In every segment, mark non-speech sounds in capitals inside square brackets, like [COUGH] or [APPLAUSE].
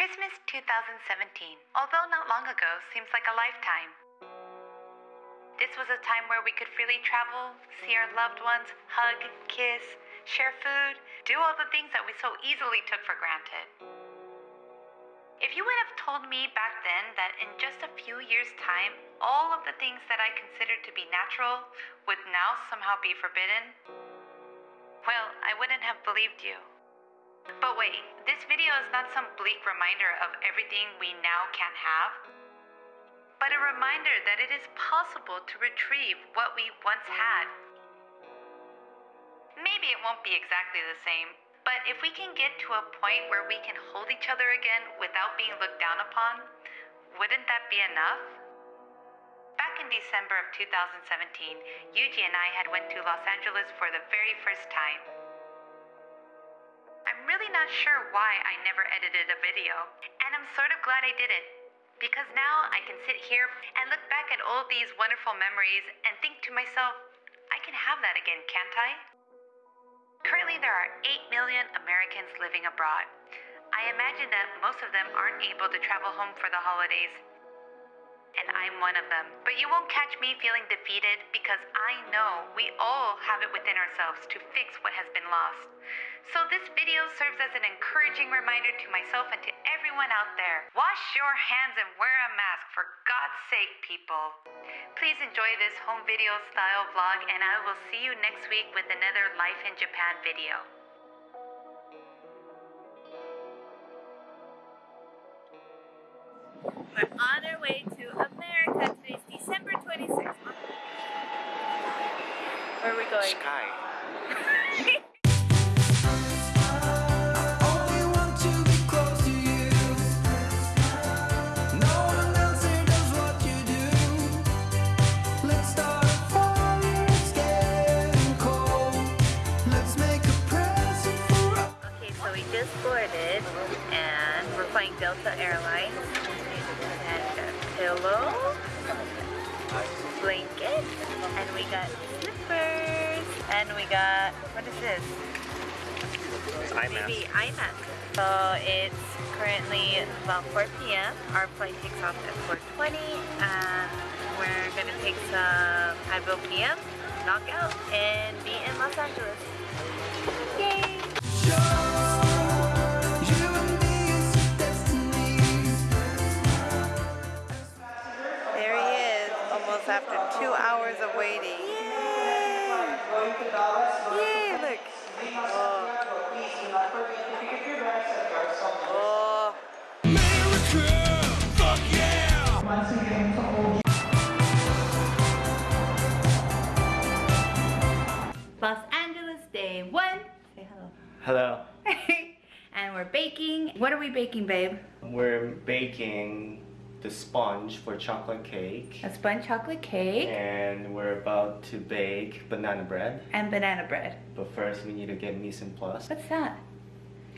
Christmas 2017, although not long ago, seems like a lifetime. This was a time where we could freely travel, see our loved ones, hug, kiss, share food, do all the things that we so easily took for granted. If you would have told me back then that in just a few years' time, all of the things that I considered to be natural would now somehow be forbidden, well, I wouldn't have believed you. But wait, this video is not some bleak reminder of everything we now can't have, but a reminder that it is possible to retrieve what we once had. Maybe it won't be exactly the same, but if we can get to a point where we can hold each other again without being looked down upon, wouldn't that be enough? Back in December of 2017, Yuji and I had went to Los Angeles for the very first time. I'm not sure why I never edited a video, and I'm sort of glad I didn't. Because now I can sit here and look back at all these wonderful memories and think to myself, I can have that again, can't I? Currently, there are 8 million Americans living abroad. I imagine that most of them aren't able to travel home for the holidays. And I'm one of them. But you won't catch me feeling defeated because I know we all have it within ourselves to fix what has been lost. So this video serves as an encouraging reminder to myself and to everyone out there. Wash your hands and wear a mask for God's sake, people. Please enjoy this home video style vlog and I will see you next week with another Life in Japan video. We're on our way to America. Today's December 26th. Where are we going? Sky. [LAUGHS] Only want to be close to you. No one else here does what you do. Let's start a fire, it's getting cold. Let's make a present for us. Okay, so we just boarded and we're flying Delta Airlines. Pillow, blanket, and we got slippers, and we got, what is this? Maybe iMac. So it's currently about 4 p.m. Our flight takes off at 4.20 and we're gonna take some Advil PM, knockout, and be in Los Angeles. Yay! After two hours of waiting. Yay, Yay, look. Oh. Oh. America, fuck yeah! Los Angeles day one. Say hello. Hello. [LAUGHS] and we're baking. What are we baking, babe? We're baking the sponge for chocolate cake. A sponge chocolate cake And we're about to bake banana bread. and banana bread. But first we need to get mise en place. What's that?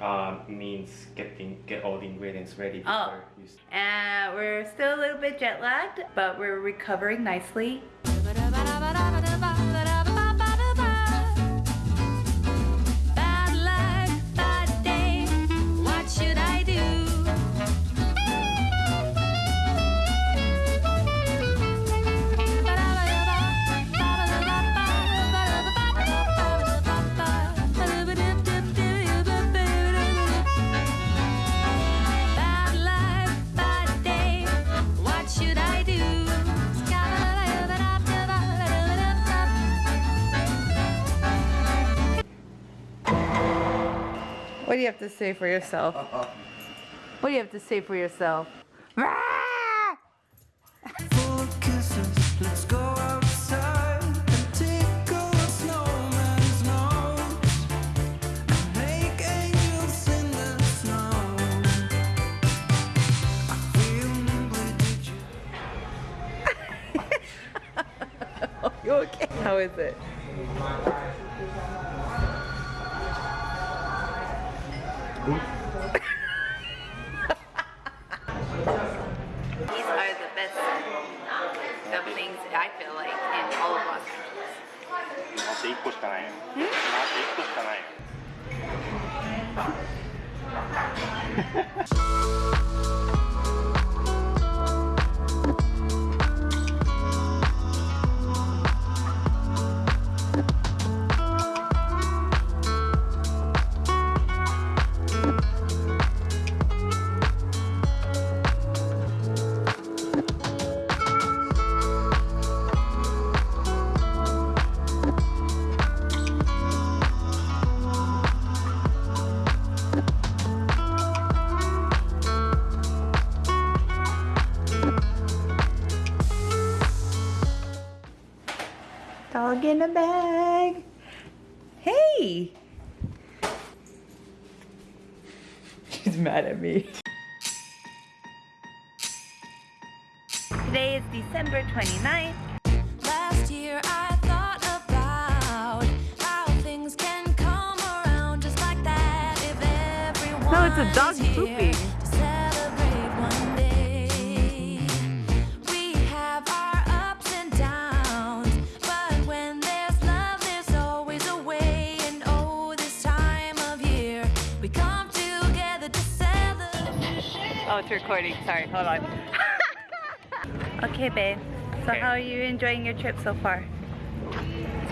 Um, means getting get all the ingredients ready before Oh. you s- Uh, we're still a little bit jet lagged, but we're recovering nicely. Have to say for yourself? What do you have to say for yourself? Full of kisses, dog in a bag. Hey! She's mad at me. Today is December 29th. Last year I thought about how things can come around just like that if everyone No, it's a dog is pooping. It's recording. Sorry, hold on. [LAUGHS] okay, babe. So Okay. how are you enjoying your trip so far?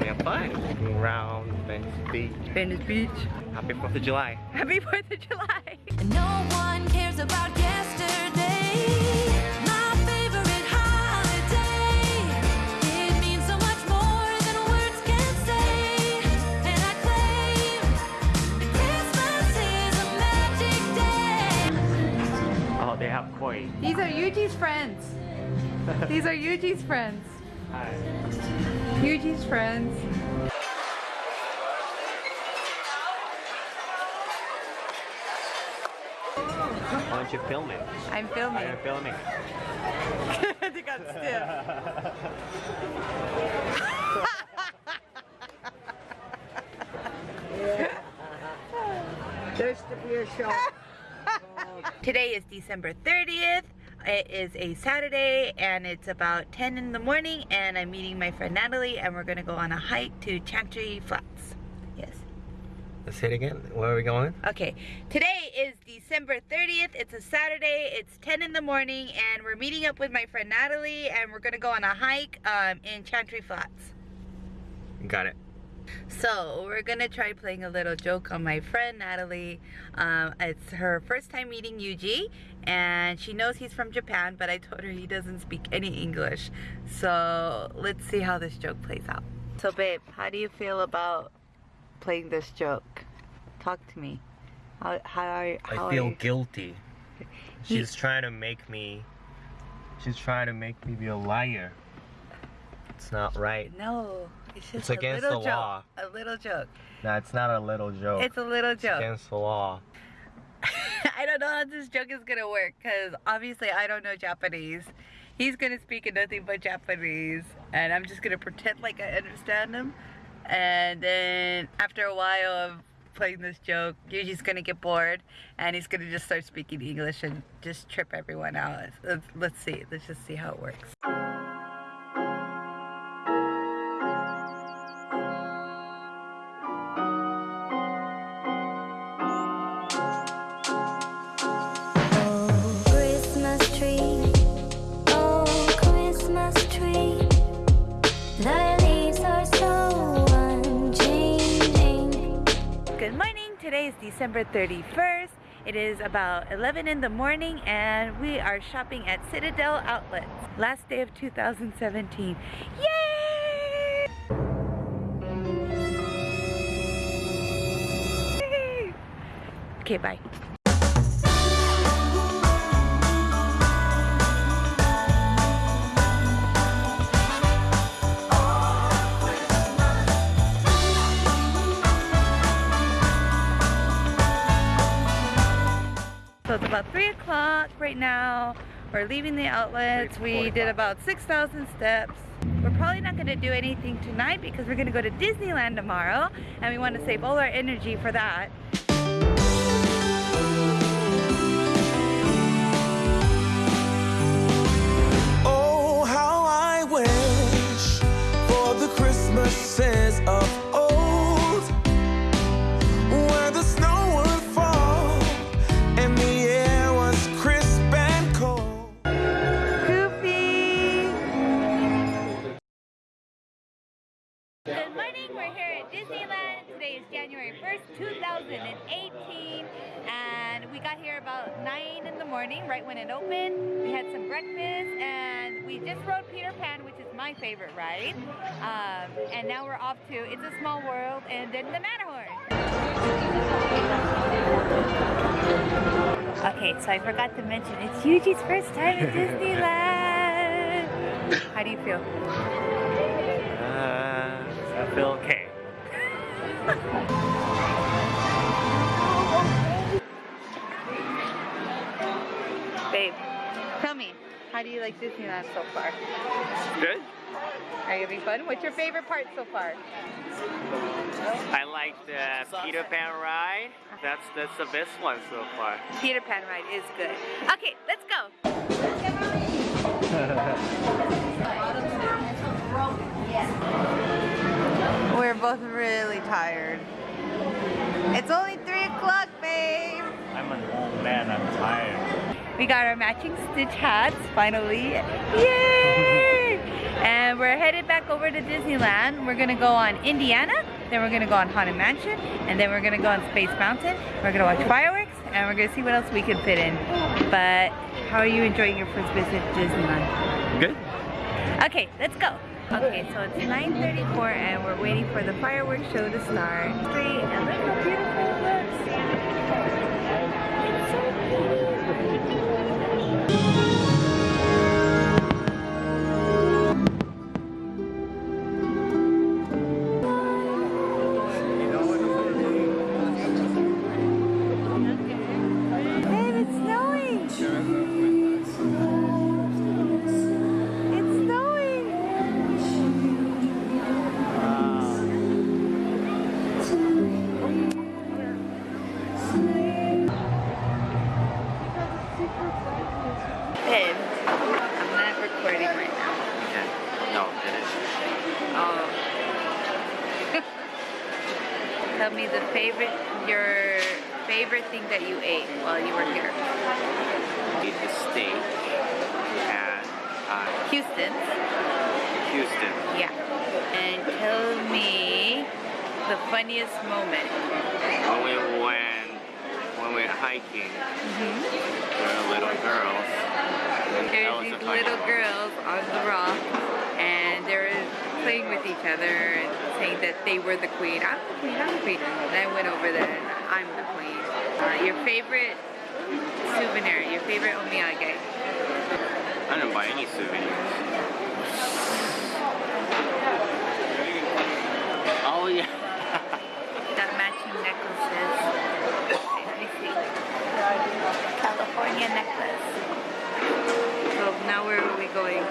We have fun. Around Venice Beach. Venice Beach. Happy 4th of July. Happy 4th of July. And no one cares about yesterday. They. These are Yuji's friends. [LAUGHS] These are Yuji's friends. Hi. Yuji's friends. Why don't you film it? I'm filming. Oh, I'm filming. [LAUGHS] they got stiff. [LAUGHS] Today is December 30th. It is a Saturday and it's about 10 in the morning and I'm meeting my friend Natalie and we're gonna go on a hike to Chantry Flats. Yes. Let's say it again. Where are we going? Okay, today is December 30th. It's a Saturday. It's 10 in the morning, and we're meeting up with my friend Natalie, and we're gonna go on a hike um, in Chantry Flats. Got it. So we're gonna try playing a little joke on my friend Natalie. Um, it's her first time meeting Yuji, and she knows he's from Japan, but I told her he doesn't speak any English. So let's see how this joke plays out. So, babe, how do you feel about playing this joke? Talk to me. How how are how I feel you? guilty. She's trying to make me. She's trying to make me be a liar. It's not right. No, it's It's against little the joke. law. A little joke. No, it's not a little joke. It's a little It's joke. against the law. [LAUGHS] I don't know how this joke is gonna work because obviously I don't know Japanese. He's gonna speak in nothing but Japanese, and I'm just gonna pretend like I understand him. And then after a while of playing this joke, Yuji's gonna get bored, and he's gonna just start speaking English and just trip everyone out. Let's, let's see. Let's just see how it works. December 31st. It is about 11 in the morning and we are shopping at Citadel Outlets. Last day of 2017. Yay! Okay, bye. So it's about 3 o'clock right now. We're leaving the outlets. We did about 6,000 steps. We're probably not going to do anything tonight because we're going to go to Disneyland tomorrow and we want to save all our energy for that. Oh, how I wish for the Christmases of just rode Peter Pan, which is my favorite ride. Um, and now we're off to It's a Small World and then the Matterhorn. Okay, so I forgot to mention, it's Yuji's first time at Disneyland. [LAUGHS] How do you feel? Uh, I feel okay. [LAUGHS] Babe, tell me, how do you like Disneyland so far? Good. Are you having fun? What's your favorite part so far? I like the Peter Pan ride. That's that's the best one so far. Peter Pan ride is good. Okay, let's go. We're both really tired. It's only 3 o'clock, babe. I'm an old man. I'm tired. We got our matching Stitch hats, finally. Yay! [LAUGHS] And we're headed back over to Disneyland. We're gonna go on Indiana, then we're gonna go on Haunted Mansion, and then we're gonna go on Space Mountain. We're gonna watch fireworks, and we're gonna see what else we can fit in. But how are you enjoying your first visit to Disneyland? Good. Okay, let's go. Okay, so it's 9.34 and we're waiting for the fireworks show to start. Great, and look how beautiful it looks. Favorite thing that you ate while you were here. Eat the steak at uh, Houston's. Houston. Yeah. And tell me the funniest moment. When we went when we were hiking, Mm-hmm. there were little girls. There's these little girls on the rock, and they were playing with each other and saying that they were the queen. I'm the queen, I'm the queen. And I went over there and I'm the queen. Uh, your favorite souvenir, your favorite omiyage. I didn't buy any souvenirs. Oh yeah. [LAUGHS] Got matching necklaces. Let me see. California necklace. So now where are we going?